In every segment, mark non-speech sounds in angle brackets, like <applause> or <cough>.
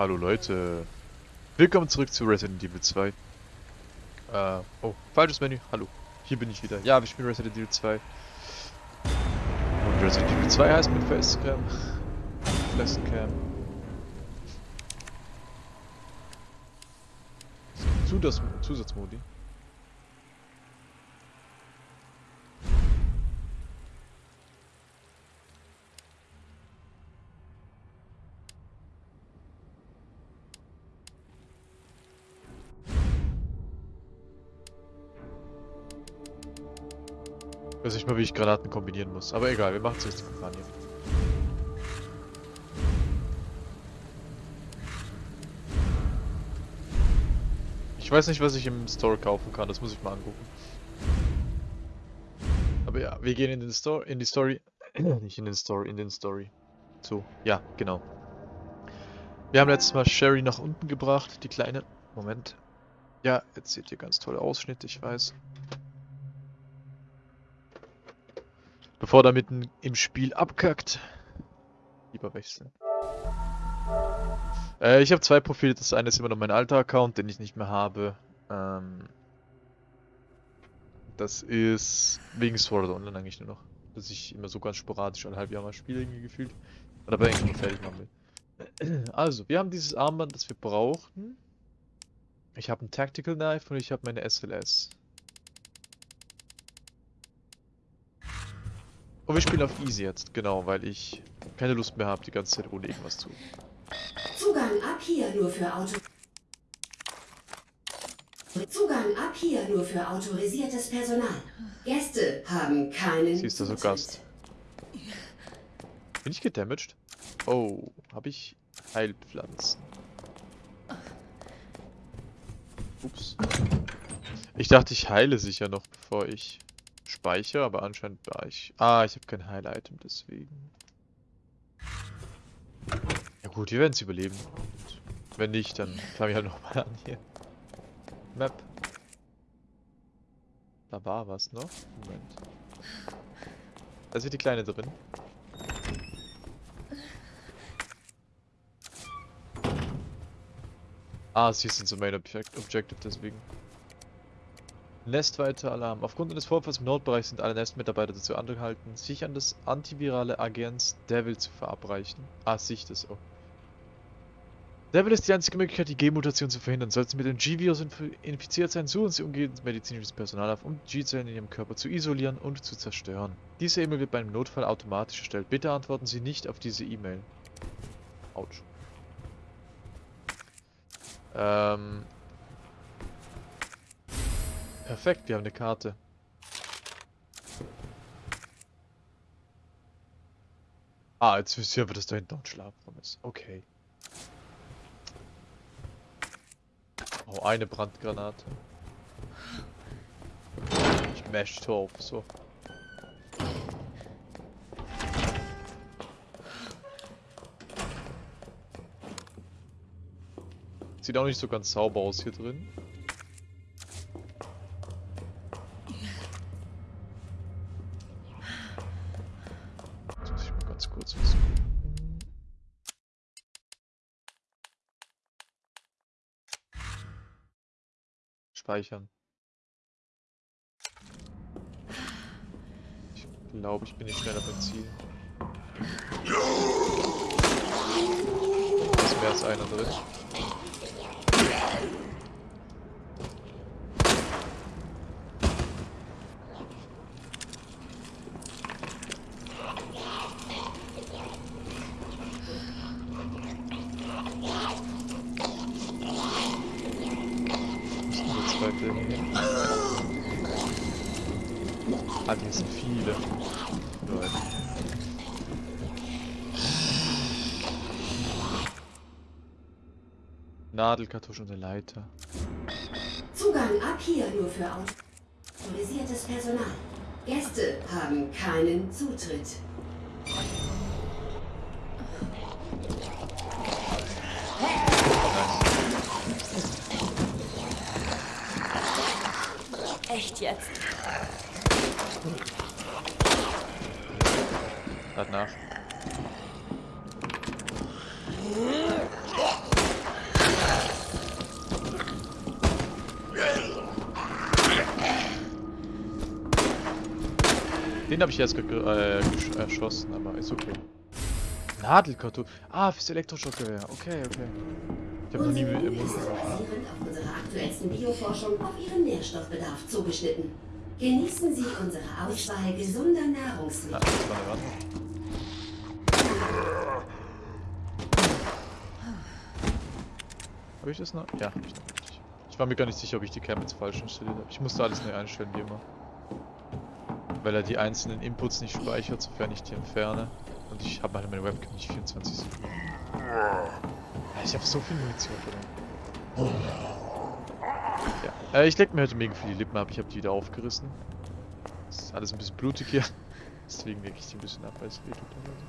Hallo Leute. Willkommen zurück zu Resident Evil 2. Äh, oh, falsches Menü. Hallo. Hier bin ich wieder. Ja, wir spielen Resident Evil 2. Und Resident Evil 2 heißt mit Facecam. Flexcam. Zusatz Zusatzmodi. Wie ich Granaten kombinieren muss. Aber egal, wir machen zuerst die Kampagne. Ich weiß nicht, was ich im Store kaufen kann. Das muss ich mal angucken. Aber ja, wir gehen in den Store, in die Story. <clears throat> nicht in den Store, in den Story. So, ja, genau. Wir haben letztes Mal Sherry nach unten gebracht, die kleine. Moment. Ja, jetzt seht ihr ganz tolle Ausschnitte, ich weiß. Bevor er mitten im Spiel abkackt. Lieber wechseln. Äh, ich habe zwei Profile. Das eine ist immer noch mein alter Account, den ich nicht mehr habe. Ähm, das ist wegen Sword Online eigentlich nur noch. Dass ich immer so ganz sporadisch alle halb Jahr mal spiele irgendwie gefühlt. Und aber eigentlich fertig machen will. Also, wir haben dieses Armband, das wir brauchen. Ich habe ein Tactical Knife und ich habe meine SLS. Und wir spielen auf Easy jetzt, genau, weil ich keine Lust mehr habe, die ganze Zeit ohne irgendwas zu. Zugang ab hier nur für Auto. Zugang ab hier nur für autorisiertes Personal. Gäste haben keinen. Sie ist da so Gast. Bin ich gedamaged? Oh, habe ich Heilpflanzen? Ups. Ich dachte, ich heile sicher noch, bevor ich speichere, aber anscheinend war ich... Ah, ich habe kein Heil-Item, deswegen. Ja gut, wir werden es überleben. Und wenn nicht, dann fange ich halt nochmal an hier. Map. Da war was noch. Moment. Da ist die Kleine drin. Ah, sie ist so Main Objective, deswegen. Nestweiter Alarm. Aufgrund eines Vorfalls im Nordbereich sind alle Nestmitarbeiter dazu angehalten, sich an das antivirale Agens Devil zu verabreichen. Ah, sich das auch. Devil ist die einzige Möglichkeit, die G-Mutation zu verhindern. Sollten Sie mit dem G-Virus inf infiziert sein, suchen Sie umgehend medizinisches Personal auf, um G-Zellen in Ihrem Körper zu isolieren und zu zerstören. Diese E-Mail wird bei einem Notfall automatisch erstellt. Bitte antworten Sie nicht auf diese E-Mail. Autsch. Ähm, Perfekt, wir haben eine Karte. Ah, jetzt ihr aber, dass da hinten ein Schlafraum ist. Okay. Oh, eine Brandgranate. Ich mash auf, so. Sieht auch nicht so ganz sauber aus hier drin. Speichern. Ich glaube, ich bin nicht schneller beim Ziel. Ist mehr als einer drin. Ah, hier sind viele. Leute. Nadelkartusche und eine Leiter. Zugang ab hier nur für autorisiertes Personal. Gäste haben keinen Zutritt. Echt jetzt? Lad nach. Den habe ich jetzt ge äh, gesch- erschossen, aber ist okay. Nadelkarton. Ah, fürs Elektroschockgewehr. Okay, okay. Ich habe noch nie mit auf unserer aktuellsten Bioforschung auf Ihren Nährstoffbedarf zugeschnitten. Genießen Sie unsere Auswahl gesunder Ah, Nahrungsmittel. eine Wand. Habe ich das noch? Ja, hab ich noch richtig. Ich war mir gar nicht sicher, ob ich die Cam jetzt falsch installiert habe. Ich musste alles neu einstellen, wie immer. Weil er die einzelnen Inputs nicht speichert, sofern ich die entferne. Und ich habe halt meine Webcam nicht 24 Sekunden. Ich habe so viel Munition verloren. Ja. Äh, ich leg mir heute mega viel die Lippen ab. Ich habe die wieder aufgerissen. Das ist alles ein bisschen blutig hier. <laughs> Deswegen leg ich die ein bisschen ab, weil es weh tut. teilweise.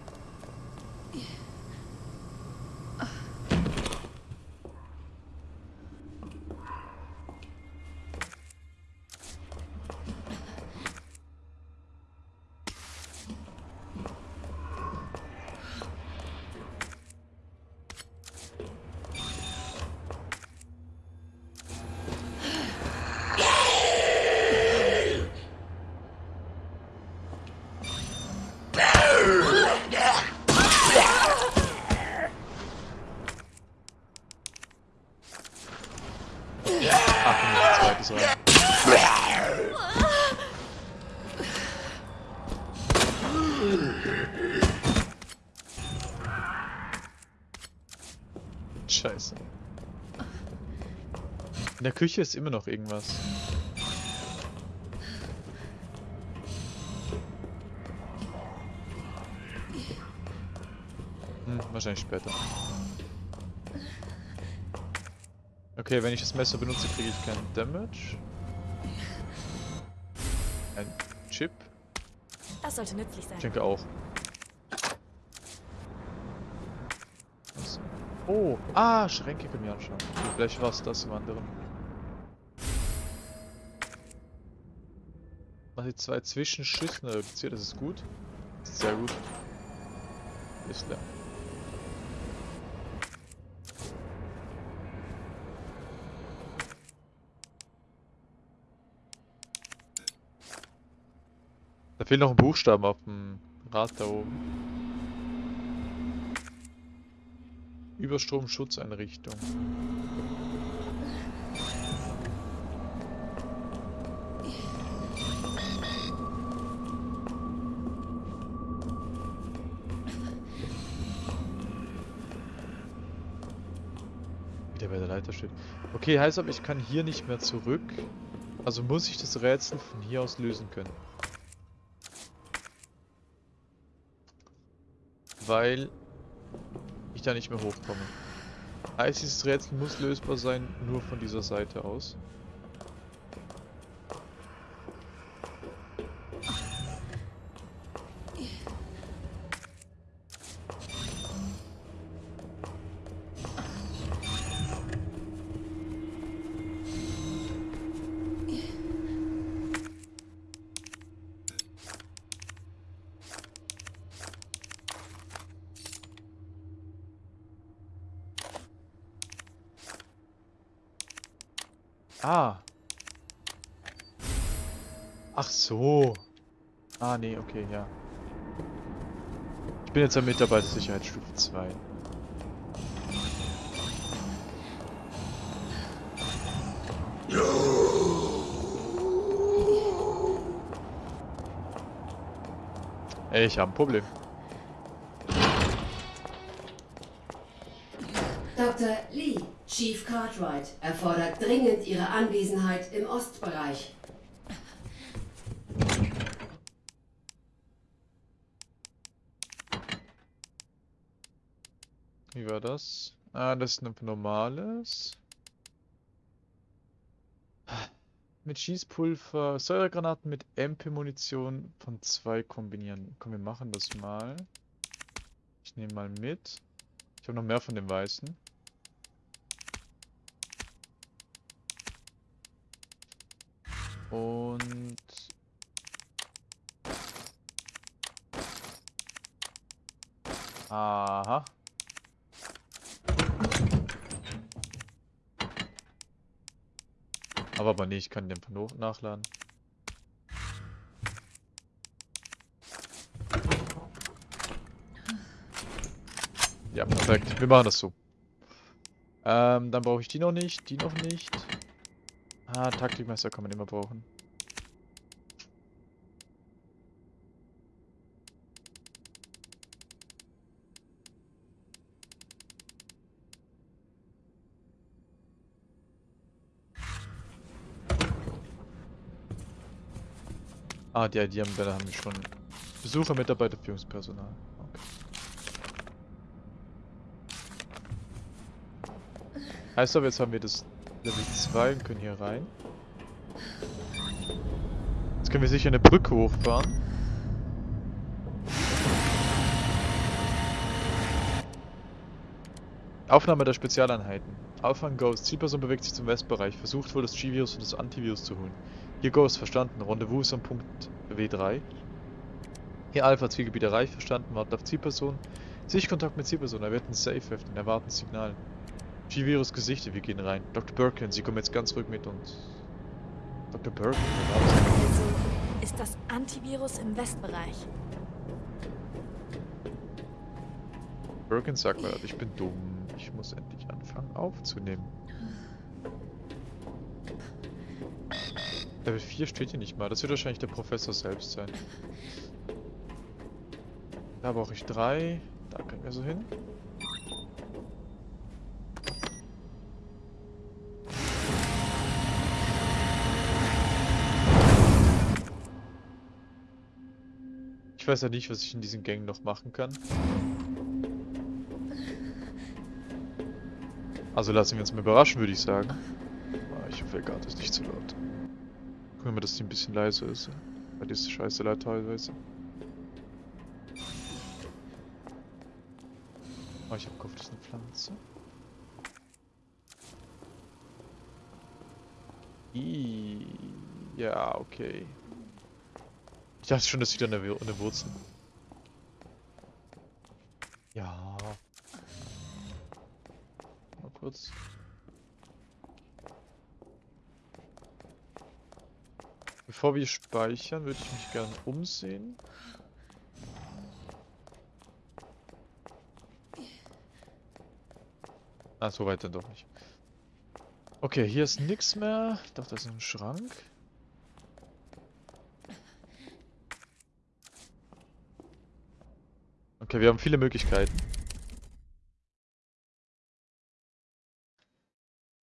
In der Küche ist immer noch irgendwas. Hm, wahrscheinlich später. Okay, wenn ich das Messer benutze, kriege ich keinen Damage. Ein Chip? Das sollte nützlich sein. Ich denke auch. Was? Oh, ah, Schränke können wir anschauen. Vielleicht war es das im anderen. Mach jetzt zwei Zwischenschüssen reduziert, das ist gut. Das ist sehr gut. Ist leer. Da fehlt noch ein Buchstaben auf dem Rad da oben. Überstromschutzeinrichtung. Wie steht. Okay, heißt aber, ich kann hier nicht mehr zurück. Also muss ich das Rätsel von hier aus lösen können. Weil ich da nicht mehr hochkomme. Heißt, dieses Rätsel muss lösbar sein, nur von dieser Seite aus. Ah. Ach so. Ah, nee, okay, ja. Ich bin jetzt am Mitarbeiter Sicherheitsstufe 2. Ey, ich habe ein Problem. Dr. Lee, Chief Cartwright, erfordert dringend Ihre Anwesenheit im Ostbereich. Wie war das? Ah, das ist ein normales. Mit Schießpulver, Säuregranaten mit MP-Munition von zwei kombinieren. Komm, wir machen das mal. Ich nehme mal mit. Ich habe noch mehr von dem Weißen. Und Aha. Aber aber nee, ich kann den Pano nachladen. Ja, perfekt. Wir machen das so. Ähm, dann brauche ich die noch nicht, die noch nicht. Ah, Taktikmesser kann man immer brauchen. Ah, die ID-Anwender haben wir schon. Besucher, Mitarbeiter, Führungspersonal. Okay. Heißt aber, jetzt haben wir das Level 2 und können hier rein. Jetzt können wir sicher eine Brücke hochfahren. Aufnahme der Spezialeinheiten. Aufhang Ghost. Zielperson bewegt sich zum Westbereich. Versucht wohl das G-Virus und das Antivirus zu holen. Hier Ghost, verstanden. Rendezvous ist am Punkt W3. Hier Alpha, Zielgebiet erreicht, verstanden. Wartet auf Zielperson. Sichtkontakt mit Zielperson. Er wird ein Safe öffnen. Erwarten Signal. G-Virus gesichtet, wir gehen rein. Dr. Birkin, Sie kommen jetzt ganz ruhig mit uns. Dr. Birkin? Also ist das Antivirus im Westbereich. Birkin sagt mir, ich bin dumm. Ich muss endlich anfangen aufzunehmen. Level 4 steht hier nicht mal. Das wird wahrscheinlich der Professor selbst sein. Da brauche ich drei. Da können wir so hin. Ich weiß ja nicht, was ich in diesen Gängen noch machen kann. Also lassen wir uns mal überraschen, würde ich sagen. Ah, Ich hoffe, egal, das ist nicht zu laut. Gucken wir mal, dass die ein bisschen leiser ist. Weil die ist scheiße laut teilweise. Oh, ich hab gehofft, das ist eine Pflanze. I ja, okay. Ich dachte schon, das ist wieder eine, eine Wurzel. Ja. Mal kurz. Bevor wir speichern, würde ich mich gerne umsehen. Ah, so weit dann doch nicht. Okay, hier ist nichts mehr. Ich dachte, das ist ein Schrank. Okay, wir haben viele Möglichkeiten.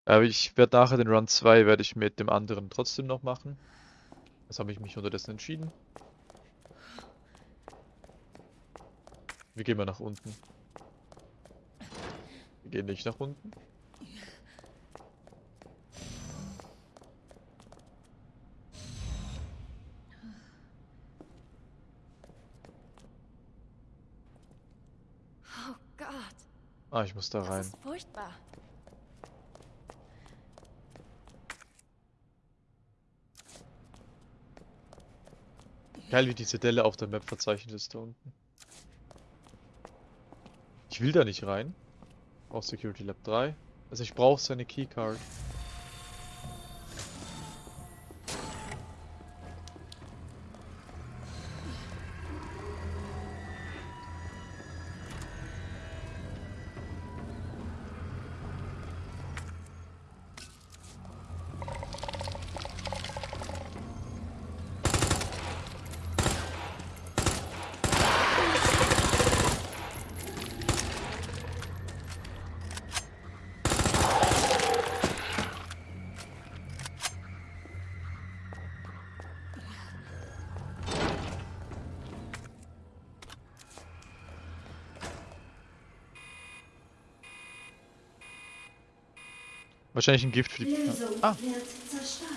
Aber ich werde nachher den Run 2 werde ich mit dem anderen trotzdem noch machen. Das habe ich mich unterdessen entschieden. Wir gehen mal nach unten. Wir gehen nicht nach unten. Oh Gott, Ah, ich muss da das rein. ist furchtbar. Geil, wie diese Delle auf der Map verzeichnet ist da unten. Ich will da nicht rein. Brauch Security Lab 3. Also ich brauche seine Keycard. Wahrscheinlich ein Gift für die... Lösung Ah, wird zerstört.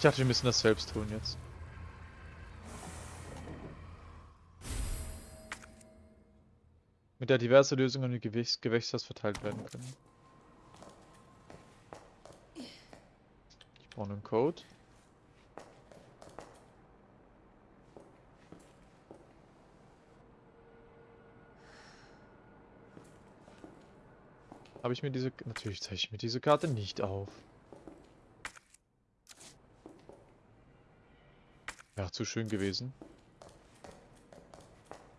ich dachte, wir müssen das selbst tun jetzt. Mit der diverse Lösungen im Gewichts Gewächshaus verteilt werden können. Ich brauche einen Code. Habe ich mir diese... Natürlich zeige ich mir diese Karte nicht auf. Wäre zu schön gewesen.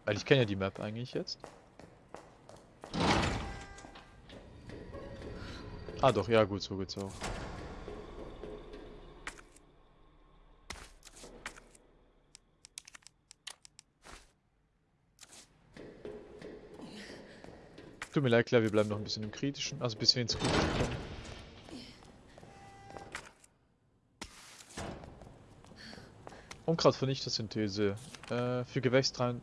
Weil ich kenne ja die Map eigentlich jetzt. Ah doch, ja gut, so geht's auch. Tut mir leid, klar, wir bleiben noch ein bisschen im Kritischen, also bis wir ins Kritische kommen. Unkrautvernichtersynthese. Äh, für Gewächs 3.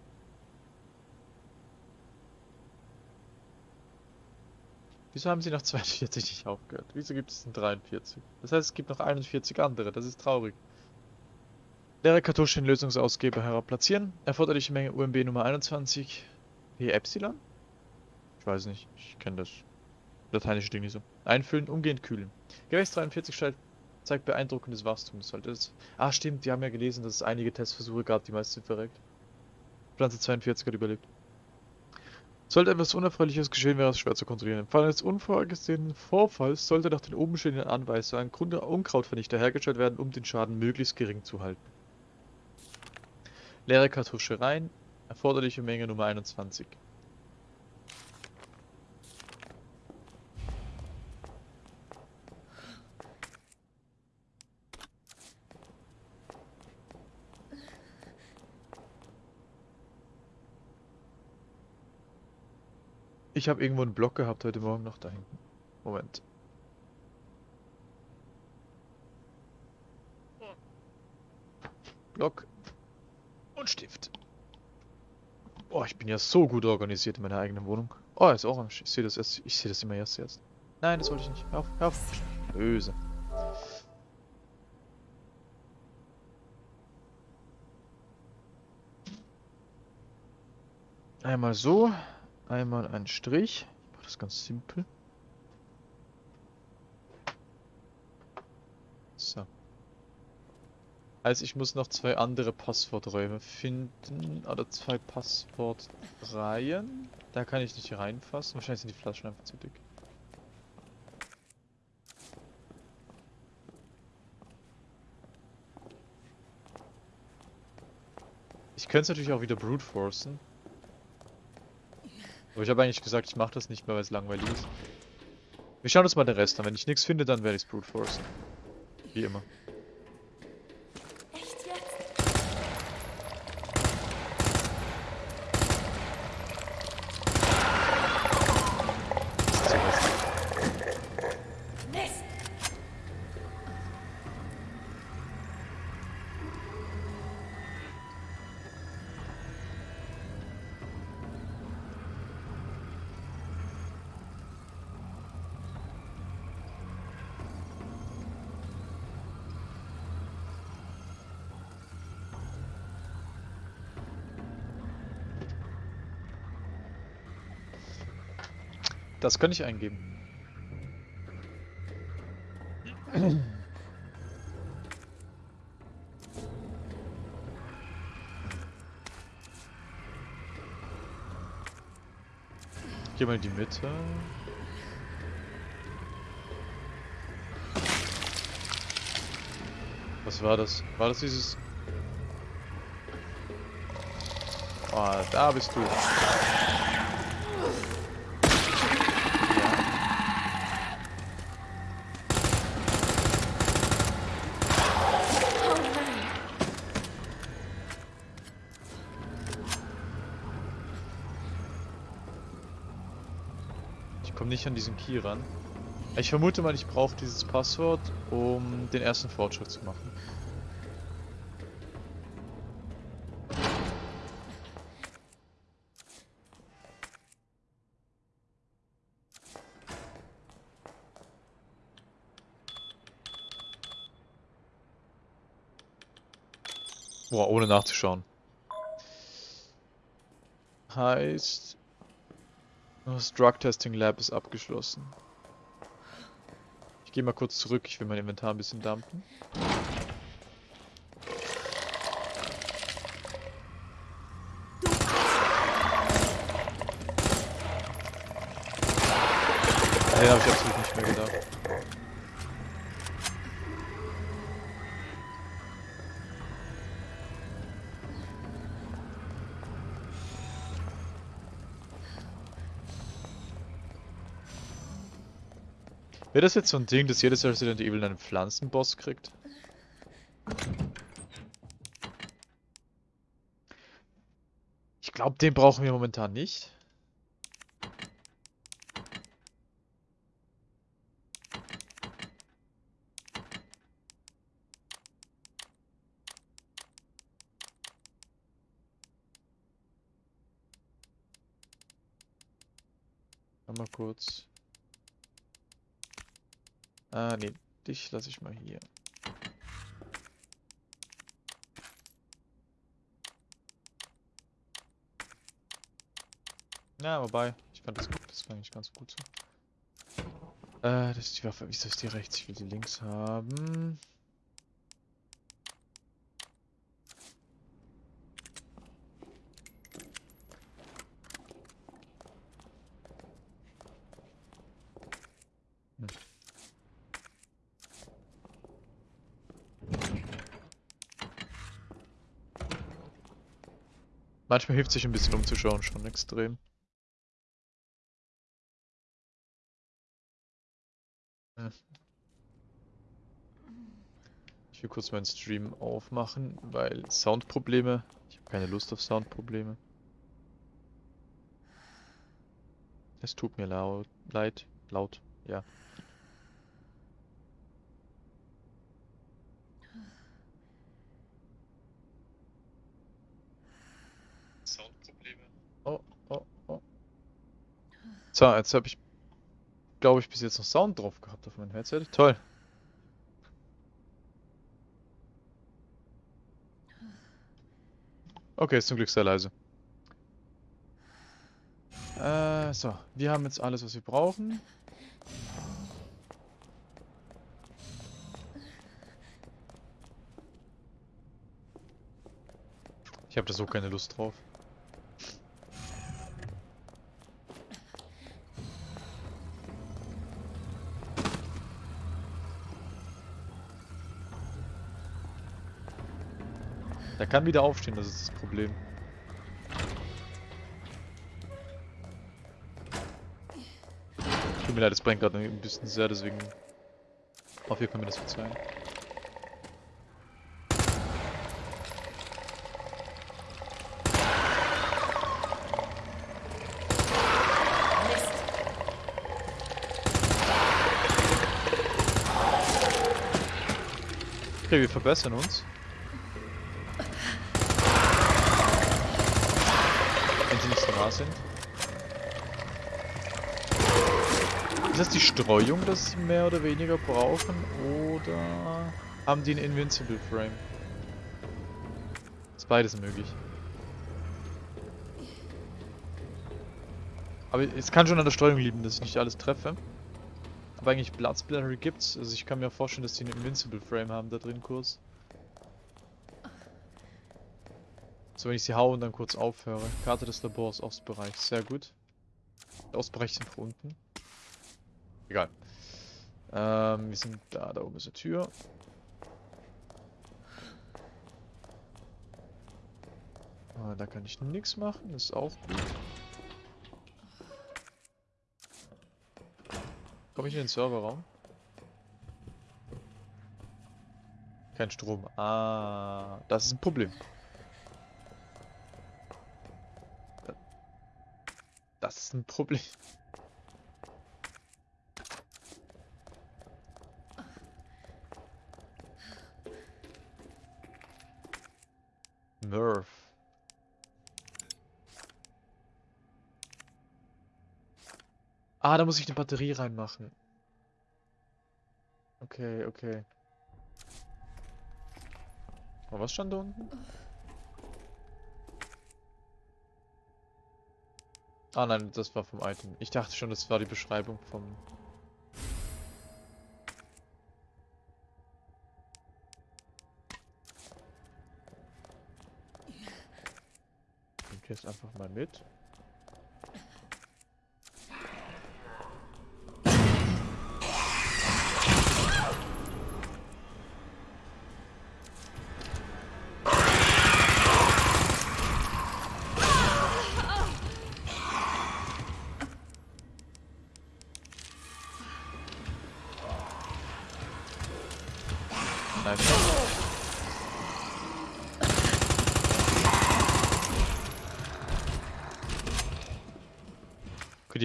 Wieso haben sie nach 42 <laughs> nicht aufgehört? Wieso gibt es denn 43? Das heißt, es gibt noch 41 andere. Das ist traurig. Leere Kartusche in Lösungsausgeber herabplatzieren. Erforderliche Menge UMB Nummer 21. Hier Epsilon? Ich weiß nicht. Ich kenne das lateinische Ding nicht so. Einfüllen, umgehend kühlen. Gewächs 43 stellt zeigt beeindruckendes Wachstum. Das sollte es. Ah, stimmt, die haben ja gelesen, dass es einige Testversuche gab, die meisten sind verreckt. Pflanze 42 hat überlebt. Sollte etwas Unerfreuliches geschehen, wäre es schwer zu kontrollieren. Im Fall eines unvorgesehenen Vorfalls sollte nach den oben stehenden Anweisungen ein Unkrautvernichter hergestellt werden, um den Schaden möglichst gering zu halten. Leere Kartusche rein, erforderliche Menge Nummer 21. Ich habe irgendwo einen Block gehabt heute Morgen noch da hinten. Moment. Block und Stift. Oh, ich bin ja so gut organisiert in meiner eigenen Wohnung. Oh, ist orange. Ich sehe das erst. Ich sehe das immer erst jetzt. Nein, das wollte ich nicht. Hör auf, hör auf. Böse. Einmal so. Einmal ein Strich. Ich mache das ganz simpel. So. Also ich muss noch zwei andere Passworträume finden. Oder zwei Passwortreihen. Da kann ich nicht reinfassen. Wahrscheinlich sind die Flaschen einfach zu dick. Ich könnte es natürlich auch wieder brute forcen. Aber ich habe eigentlich gesagt, ich mache das nicht mehr, weil es langweilig ist. Wir schauen uns mal den Rest an. Wenn ich nichts finde, dann werde ich es brute forcen. Wie immer. Das könnte ich eingeben. Geh mal in die Mitte. Was war das? War das dieses... Oh, da bist du. Nicht an diesen Key ran. Ich vermute mal, ich brauche dieses Passwort, um den ersten Fortschritt zu machen. Boah, ohne nachzuschauen. Heißt, das Drug Testing Lab ist abgeschlossen. Ich gehe mal kurz zurück, ich will mein Inventar ein bisschen dumpen. Nee, habe ich absolut nicht mehr gedacht. Wäre das jetzt so ein Ding, dass jedes Resident Evil einen Pflanzenboss kriegt? Ich glaube, den brauchen wir momentan nicht. Mal kurz. Ah, nee, dich lasse ich mal hier. Na, wobei, ich fand das gut, das war eigentlich ganz gut so. Äh, das ist die Waffe. Wieso ist die rechts? Ich will die links haben. Manchmal hilft sich ein bisschen umzuschauen schon extrem. Hm. Ich will kurz meinen Stream aufmachen, weil Soundprobleme. Ich habe keine Lust auf Soundprobleme. Es tut mir laut, leid, laut, ja. Soundprobleme. Oh, oh, oh. So, jetzt habe ich, glaube ich, bis jetzt noch Sound drauf gehabt auf meinem Headset. Toll. Okay, ist zum Glück sehr leise. Äh, so. Wir haben jetzt alles, was wir brauchen. Ich habe da so keine Lust drauf. Kann wieder aufstehen, das ist das Problem. Tut mir leid, das brennt gerade ein bisschen sehr, deswegen hoffe, ihr könnt mir das verzeihen. Okay, wir verbessern uns. Wenn sie nicht nah sind. Ist das die Streuung, dass sie mehr oder weniger brauchen? Oder haben die einen Invincible Frame? Ist beides möglich. Aber es kann schon an der Streuung liegen, dass ich nicht alles treffe. Aber eigentlich Bloodsplatter gibt's. Also ich kann mir vorstellen, dass die einen Invincible Frame haben da drin kurz. So, wenn ich sie hau und dann kurz aufhöre. Karte des Labors, Ostbereich. Sehr gut. Der Ostbereich ist nach unten. Egal. Ähm, wir sind da, da oben ist eine Tür. Ah, da kann ich nichts machen, ist auch gut. Komme ich in den Serverraum? Kein Strom. Ah, das ist ein Problem. Das ist ein Problem. Murph. Ah, da muss ich eine Batterie reinmachen. Okay, okay. Oh, was stand da unten? Ah nein, das war vom Item. Ich dachte schon, das war die Beschreibung vom... Nehmt jetzt einfach mal mit.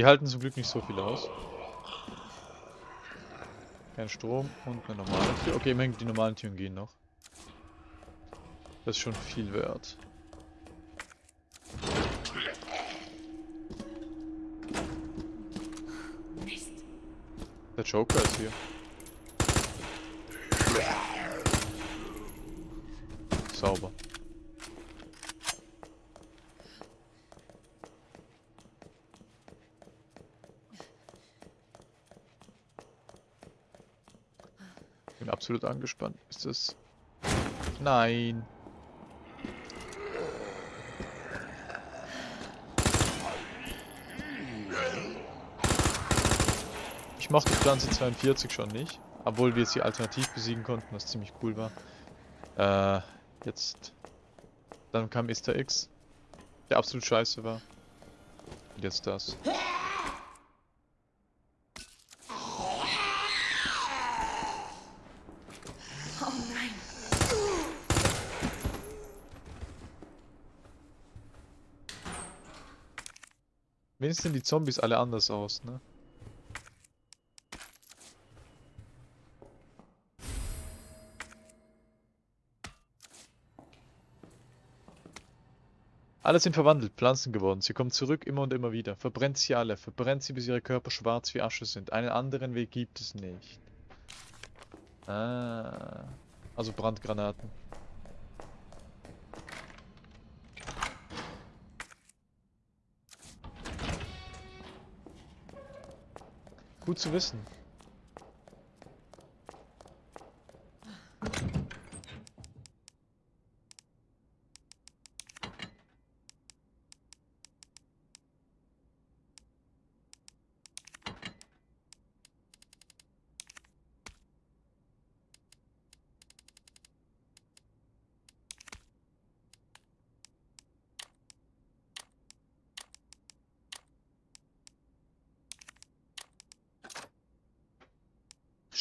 Die halten zum Glück nicht so viel aus. Kein Strom und eine normale Tür. Okay, immerhin die normalen Türen gehen noch. Das ist schon viel wert. Der Joker ist hier. Sauber. Bin absolut angespannt. Ist das... Nein. Ich mochte Pflanze 42 schon nicht, obwohl wir sie alternativ besiegen konnten, was ziemlich cool war. Äh, jetzt. Dann kam Easter X, der absolut scheiße war. Und jetzt das. Wenigstens sehen die Zombies alle anders aus, ne? Alle sind verwandelt, Pflanzen geworden. Sie kommen zurück immer und immer wieder. Verbrennt sie alle. Verbrennt sie, bis ihre Körper schwarz wie Asche sind. Einen anderen Weg gibt es nicht. Ah. Also Brandgranaten. Gut zu wissen.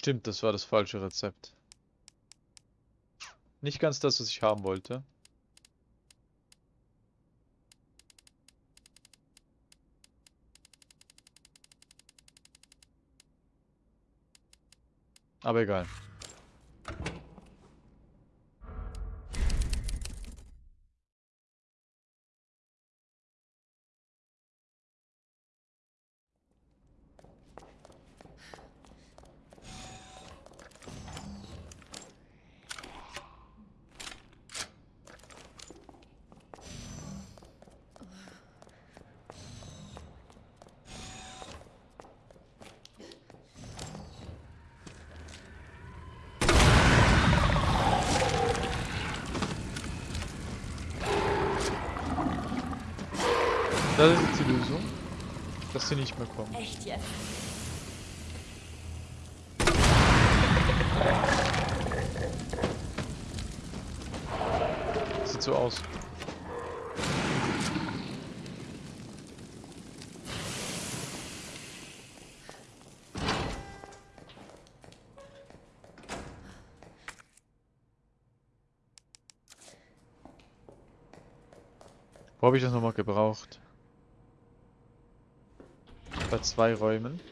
Stimmt, das war das falsche Rezept. Nicht ganz das, was ich haben wollte. Aber egal. Das ist jetzt die Lösung. Dass sie nicht mehr kommen. Echt jetzt? <laughs> Sieht so aus. Wo habe ich das nochmal gebraucht? Bei zwei Räumen.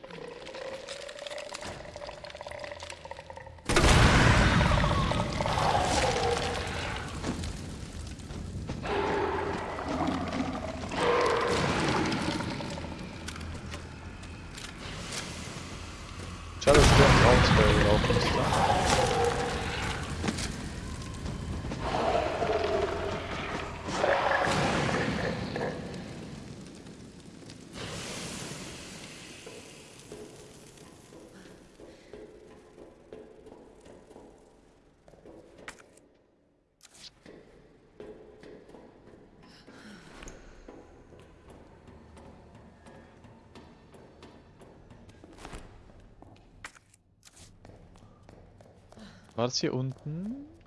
War das hier unten?